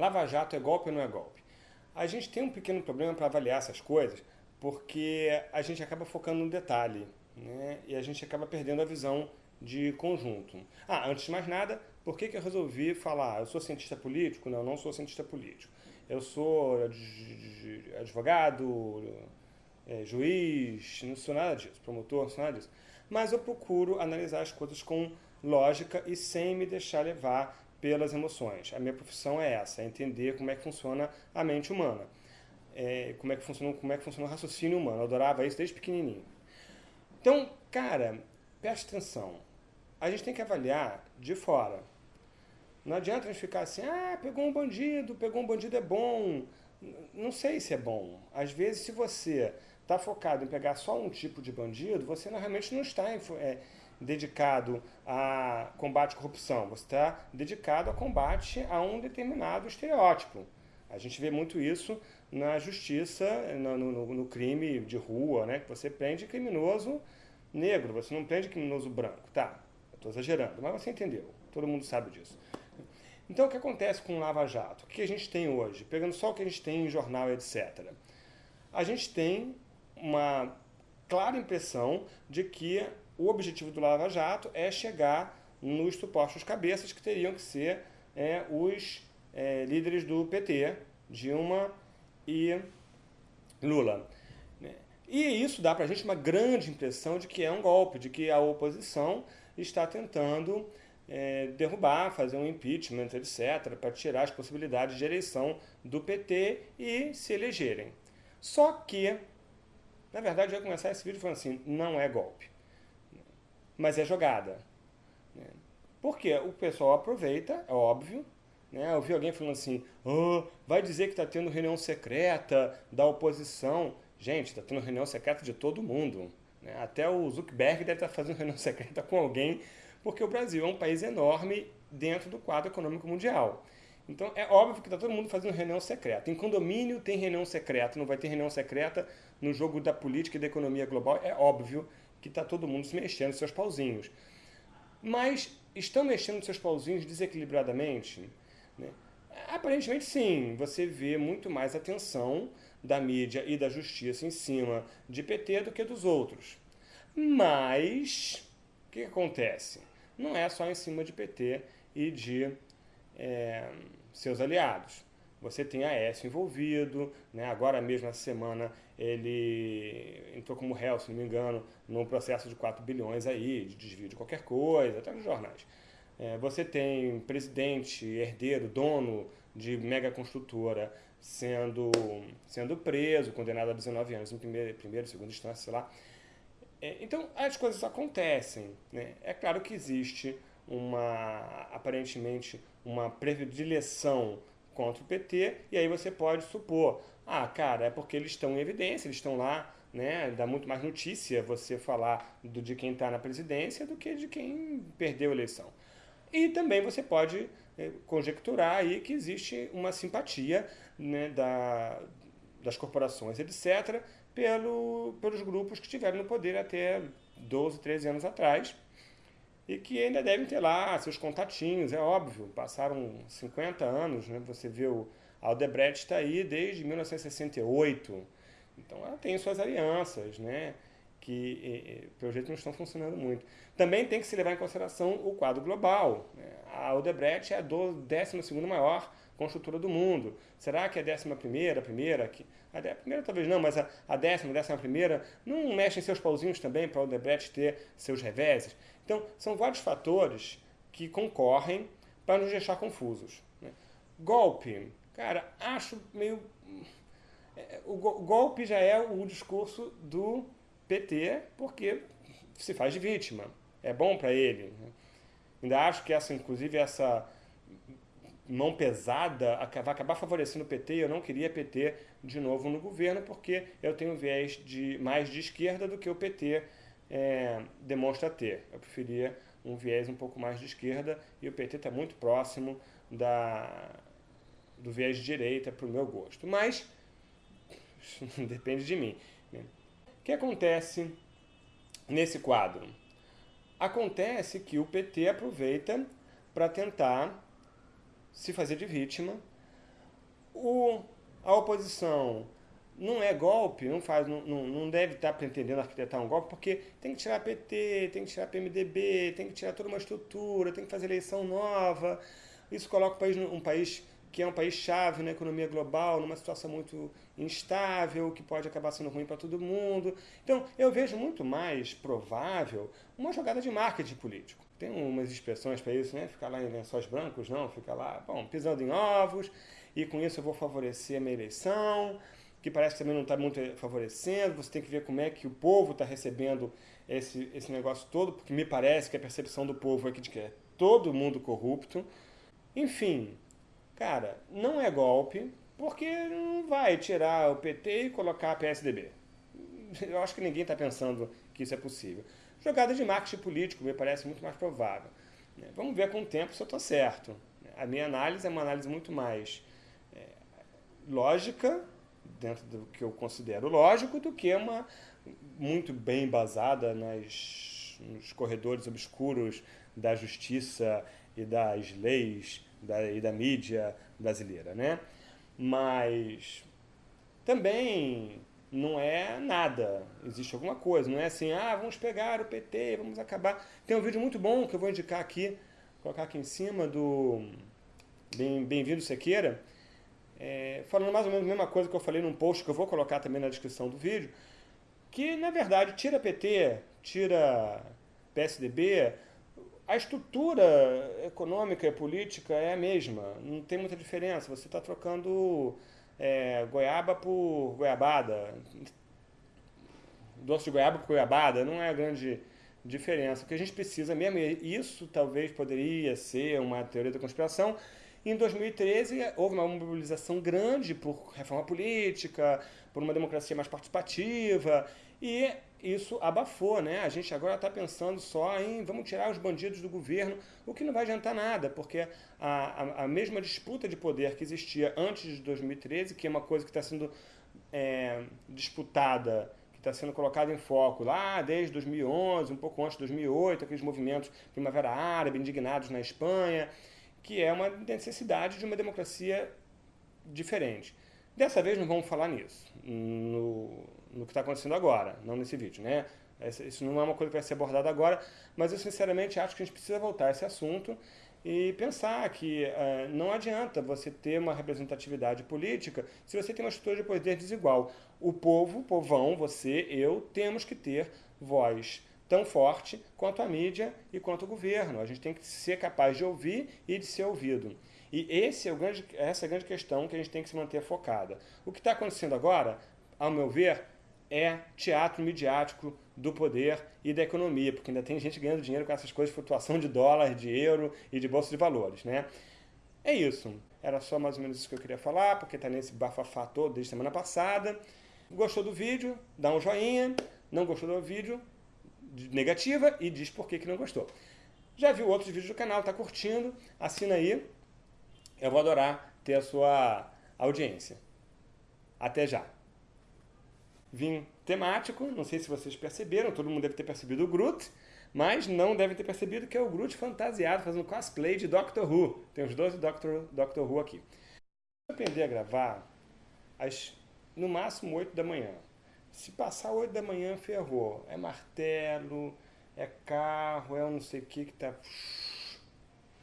Lava Jato é golpe ou não é golpe? A gente tem um pequeno problema para avaliar essas coisas, porque a gente acaba focando no detalhe, né? e a gente acaba perdendo a visão de conjunto. Ah, antes de mais nada, por que, que eu resolvi falar? Eu sou cientista político? Não, eu não sou cientista político. Eu sou advogado, é, juiz, não sou nada disso, promotor, não sou nada disso. Mas eu procuro analisar as coisas com lógica e sem me deixar levar pelas emoções. A minha profissão é essa, é entender como é que funciona a mente humana. É, como, é que funciona, como é que funciona o raciocínio humano. Eu adorava isso desde pequenininho. Então, cara, preste atenção. A gente tem que avaliar de fora. Não adianta a gente ficar assim, ah, pegou um bandido, pegou um bandido é bom. Não sei se é bom. Às vezes, se você está focado em pegar só um tipo de bandido, você realmente não está é, dedicado a combate à corrupção, você está dedicado a combate a um determinado estereótipo. A gente vê muito isso na justiça, no, no, no crime de rua, né? que você prende criminoso negro, você não prende criminoso branco. Tá, estou exagerando, mas você entendeu, todo mundo sabe disso. Então, o que acontece com o Lava Jato? O que a gente tem hoje? Pegando só o que a gente tem em jornal, etc. A gente tem uma clara impressão de que o objetivo do Lava Jato é chegar nos supostos cabeças que teriam que ser é, os é, líderes do PT, Dilma e Lula. E isso dá para a gente uma grande impressão de que é um golpe, de que a oposição está tentando é, derrubar, fazer um impeachment, etc., para tirar as possibilidades de eleição do PT e se elegerem. Só que, na verdade, eu ia começar esse vídeo falando assim, não é golpe mas é jogada. Né? Porque o pessoal aproveita, é óbvio, né? Eu vi alguém falando assim, oh, vai dizer que está tendo reunião secreta da oposição. Gente, está tendo reunião secreta de todo mundo. Né? Até o Zuckerberg deve estar tá fazendo reunião secreta com alguém, porque o Brasil é um país enorme dentro do quadro econômico mundial. Então é óbvio que está todo mundo fazendo reunião secreta. Em condomínio tem reunião secreta, não vai ter reunião secreta no jogo da política e da economia global, é óbvio que está todo mundo se mexendo seus pauzinhos. Mas estão mexendo seus pauzinhos desequilibradamente? Né? Aparentemente sim, você vê muito mais atenção da mídia e da justiça em cima de PT do que dos outros. Mas, o que acontece? Não é só em cima de PT e de é, seus aliados. Você tem a Aécio envolvido, né? agora mesmo essa semana ele entrou como réu, se não me engano, num processo de 4 bilhões aí, de desvio de qualquer coisa, até nos jornais. É, você tem presidente, herdeiro, dono de mega construtora sendo, sendo preso, condenado a 19 anos em primeira, primeira segunda instância, sei lá. É, então, as coisas acontecem. Né? É claro que existe uma, aparentemente, uma predileção contra o PT, e aí você pode supor, ah, cara, é porque eles estão em evidência, eles estão lá, né, dá muito mais notícia você falar do, de quem está na presidência do que de quem perdeu a eleição. E também você pode é, conjecturar aí que existe uma simpatia né, da, das corporações, etc., pelo, pelos grupos que estiveram no poder até 12, 13 anos atrás, e que ainda devem ter lá seus contatinhos, é óbvio, passaram 50 anos, né? você vê o Aldebrecht está aí desde 1968, então ela tem suas alianças, né? Que pelo jeito não estão funcionando muito. Também tem que se levar em consideração o quadro global. Né? A Odebrecht é a 12 maior construtora do mundo. Será que a décima primeira, a primeira, a primeira talvez não, mas a, a décima, a décima primeira, não mexem seus pauzinhos também para o Odebrecht ter seus reveses? Então, são vários fatores que concorrem para nos deixar confusos. Né? Golpe, cara, acho meio... É, o golpe já é o discurso do PT, porque se faz de vítima. É bom para ele. Ainda acho que essa, inclusive, essa mão pesada vai acabar favorecendo o PT e eu não queria PT de novo no governo porque eu tenho viés de, mais de esquerda do que o PT é, demonstra ter. Eu preferia um viés um pouco mais de esquerda e o PT está muito próximo da, do viés de direita para o meu gosto. Mas depende de mim. Né? O que acontece nesse quadro? Acontece que o PT aproveita para tentar se fazer de vítima o, a oposição não é golpe, não faz, não, não deve estar pretendendo arquitetar um golpe, porque tem que tirar PT, tem que tirar PMDB, tem que tirar toda uma estrutura, tem que fazer eleição nova. Isso coloca o país um país que é um país chave na economia global, numa situação muito instável, que pode acabar sendo ruim para todo mundo. Então, eu vejo muito mais provável uma jogada de marketing político. Tem umas expressões para isso, né? Ficar lá em lençóis brancos, não, fica lá, bom, pisando em ovos, e com isso eu vou favorecer a minha eleição, que parece que também não está muito favorecendo, você tem que ver como é que o povo está recebendo esse, esse negócio todo, porque me parece que a percepção do povo é que é todo mundo corrupto. Enfim, cara, não é golpe, porque não vai tirar o PT e colocar a PSDB. Eu acho que ninguém está pensando que isso é possível. Jogada de marketing político me parece muito mais provável. Vamos ver com o tempo se eu estou certo. A minha análise é uma análise muito mais é, lógica dentro do que eu considero lógico, do que uma muito bem embasada nas, nos corredores obscuros da justiça e das leis da, e da mídia brasileira, né? Mas também não é nada, existe alguma coisa, não é assim, ah, vamos pegar o PT, vamos acabar. Tem um vídeo muito bom que eu vou indicar aqui, colocar aqui em cima do Bem-vindo Sequeira, é, falando mais ou menos a mesma coisa que eu falei num post que eu vou colocar também na descrição do vídeo, que na verdade tira PT, tira PSDB, a estrutura econômica e política é a mesma, não tem muita diferença, você está trocando é, goiaba por goiabada, doce de goiaba por goiabada, não é a grande diferença. O que a gente precisa mesmo, e isso talvez poderia ser uma teoria da conspiração, em 2013, houve uma mobilização grande por reforma política, por uma democracia mais participativa, e isso abafou, né? A gente agora está pensando só em vamos tirar os bandidos do governo, o que não vai adiantar nada, porque a, a, a mesma disputa de poder que existia antes de 2013, que é uma coisa que está sendo é, disputada que está sendo colocada em foco lá desde 2011, um pouco antes de 2008, aqueles movimentos Primavera Árabe, indignados na Espanha, que é uma necessidade de uma democracia diferente. Dessa vez não vamos falar nisso, no, no que está acontecendo agora, não nesse vídeo, né? Isso não é uma coisa que vai ser abordada agora, mas eu sinceramente acho que a gente precisa voltar a esse assunto e pensar que uh, não adianta você ter uma representatividade política se você tem uma estrutura de poder desigual. O povo, o povão, você, eu, temos que ter voz tão forte quanto a mídia e quanto o governo. A gente tem que ser capaz de ouvir e de ser ouvido. E esse é o grande, essa é a grande questão que a gente tem que se manter focada. O que está acontecendo agora, ao meu ver, é teatro midiático do poder e da economia, porque ainda tem gente ganhando dinheiro com essas coisas, flutuação de dólar, de euro e de bolsa de valores. Né? É isso. Era só mais ou menos isso que eu queria falar, porque está nesse bafafá todo desde semana passada. Gostou do vídeo? Dá um joinha. Não gostou do vídeo? Negativa e diz por que, que não gostou. Já viu outros vídeos do canal, está curtindo, assina aí. Eu vou adorar ter a sua audiência. Até já. Vim temático, não sei se vocês perceberam, todo mundo deve ter percebido o Groot, mas não deve ter percebido que é o Groot fantasiado, fazendo cosplay de Doctor Who. Tem os dois Doctor, Doctor Who aqui. Vou aprender a gravar às, no máximo 8 da manhã. Se passar 8 da manhã, ferrou. É martelo, é carro, é um não sei o que que tá